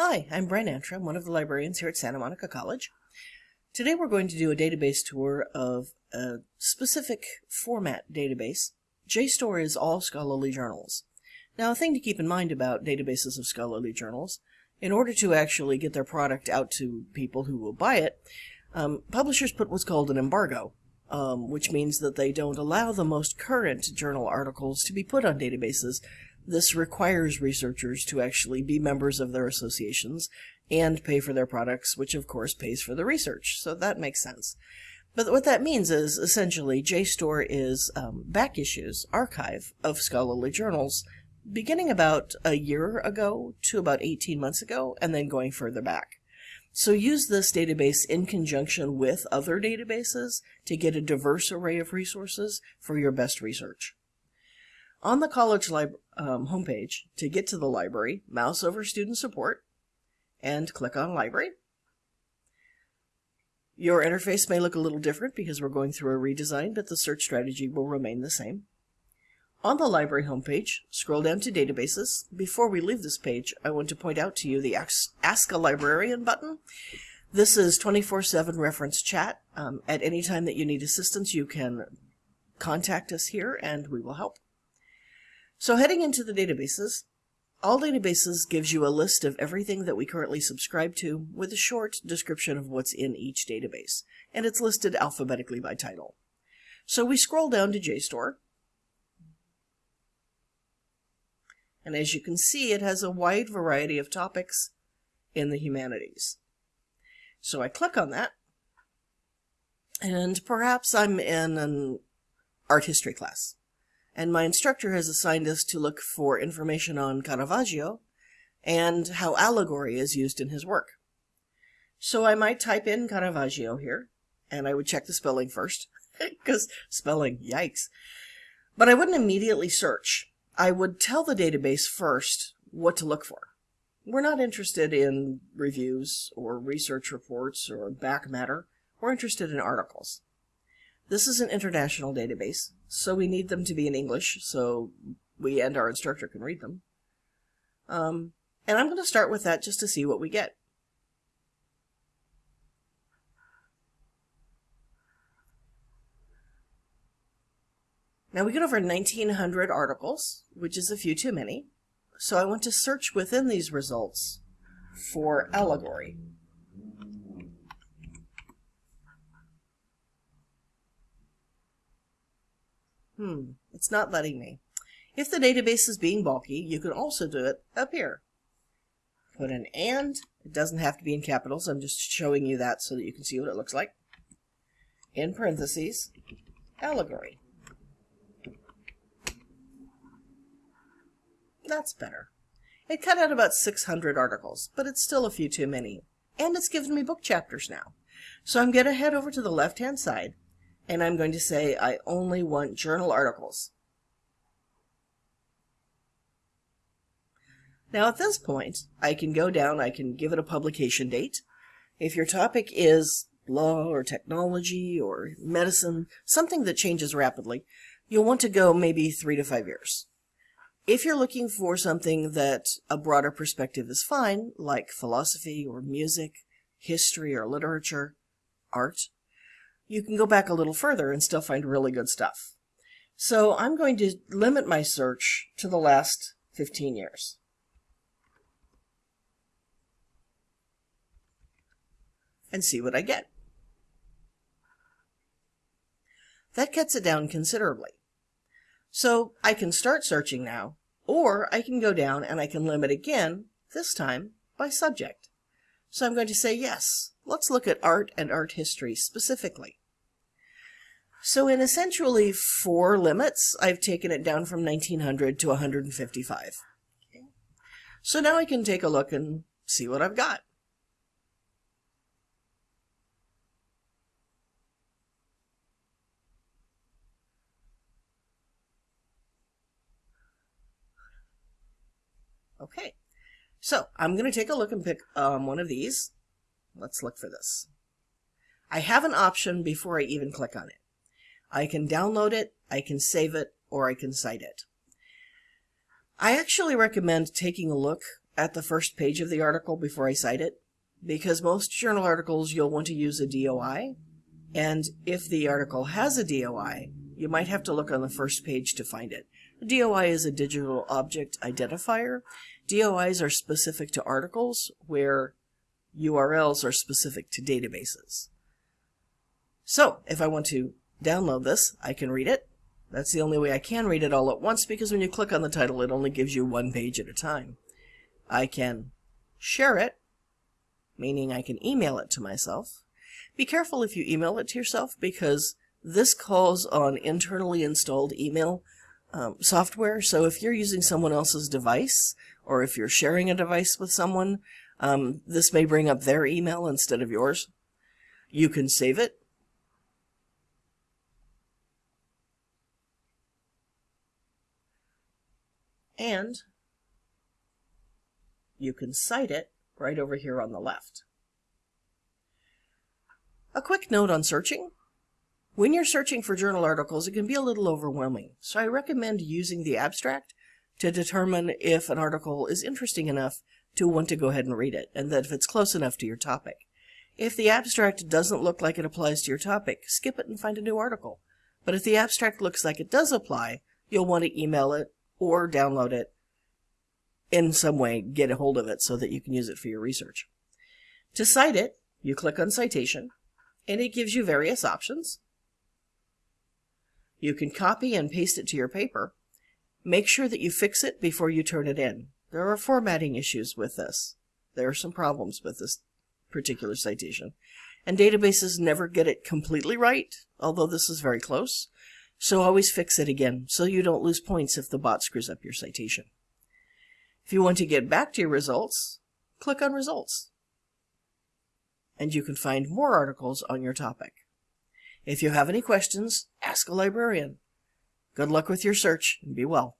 Hi, I'm Brian Antrim, one of the librarians here at Santa Monica College. Today we're going to do a database tour of a specific format database. JSTOR is all scholarly journals. Now a thing to keep in mind about databases of scholarly journals, in order to actually get their product out to people who will buy it, um, publishers put what's called an embargo, um, which means that they don't allow the most current journal articles to be put on databases this requires researchers to actually be members of their associations and pay for their products, which of course pays for the research. So that makes sense. But what that means is essentially JSTOR is um, back issues, archive of scholarly journals, beginning about a year ago to about 18 months ago, and then going further back. So use this database in conjunction with other databases to get a diverse array of resources for your best research. On the college um, homepage, to get to the library, mouse over Student Support and click on Library. Your interface may look a little different because we're going through a redesign, but the search strategy will remain the same. On the library homepage, scroll down to Databases. Before we leave this page, I want to point out to you the Ask a Librarian button. This is 24-7 reference chat. Um, at any time that you need assistance, you can contact us here and we will help. So heading into the databases, all databases gives you a list of everything that we currently subscribe to with a short description of what's in each database, and it's listed alphabetically by title. So we scroll down to JSTOR, and as you can see, it has a wide variety of topics in the humanities. So I click on that, and perhaps I'm in an art history class and my instructor has assigned us to look for information on Caravaggio and how allegory is used in his work. So I might type in Caravaggio here, and I would check the spelling first, because spelling, yikes. But I wouldn't immediately search. I would tell the database first what to look for. We're not interested in reviews or research reports or back matter. We're interested in articles. This is an international database, so we need them to be in English so we and our instructor can read them. Um, and I'm going to start with that just to see what we get. Now we get over 1900 articles, which is a few too many. So I want to search within these results for allegory. Hmm, it's not letting me. If the database is being bulky, you can also do it up here. Put an and. It doesn't have to be in capitals. I'm just showing you that so that you can see what it looks like. In parentheses, allegory. That's better. It cut out about 600 articles, but it's still a few too many. And it's given me book chapters now. So I'm going to head over to the left-hand side and I'm going to say I only want journal articles. Now at this point, I can go down, I can give it a publication date. If your topic is law or technology or medicine, something that changes rapidly, you'll want to go maybe three to five years. If you're looking for something that a broader perspective is fine, like philosophy or music, history or literature, art, you can go back a little further and still find really good stuff. So I'm going to limit my search to the last 15 years. And see what I get. That cuts it down considerably. So I can start searching now, or I can go down and I can limit again, this time by subject. So I'm going to say, yes, let's look at art and art history specifically. So in essentially four limits, I've taken it down from 1900 to 155. Okay. So now I can take a look and see what I've got. Okay, so I'm going to take a look and pick um, one of these. Let's look for this. I have an option before I even click on it. I can download it, I can save it, or I can cite it. I actually recommend taking a look at the first page of the article before I cite it because most journal articles you'll want to use a DOI. And if the article has a DOI, you might have to look on the first page to find it. A DOI is a digital object identifier. DOIs are specific to articles where URLs are specific to databases. So if I want to download this, I can read it. That's the only way I can read it all at once because when you click on the title, it only gives you one page at a time. I can share it, meaning I can email it to myself. Be careful if you email it to yourself because this calls on internally installed email um, software. So if you're using someone else's device or if you're sharing a device with someone, um, this may bring up their email instead of yours. You can save it. And you can cite it right over here on the left. A quick note on searching. When you're searching for journal articles, it can be a little overwhelming, so I recommend using the abstract to determine if an article is interesting enough to want to go ahead and read it, and that if it's close enough to your topic. If the abstract doesn't look like it applies to your topic, skip it and find a new article. But if the abstract looks like it does apply, you'll want to email it or download it in some way, get a hold of it so that you can use it for your research. To cite it, you click on Citation, and it gives you various options. You can copy and paste it to your paper. Make sure that you fix it before you turn it in. There are formatting issues with this. There are some problems with this particular citation. And databases never get it completely right, although this is very close. So always fix it again so you don't lose points if the bot screws up your citation. If you want to get back to your results, click on Results. And you can find more articles on your topic. If you have any questions, ask a librarian. Good luck with your search and be well.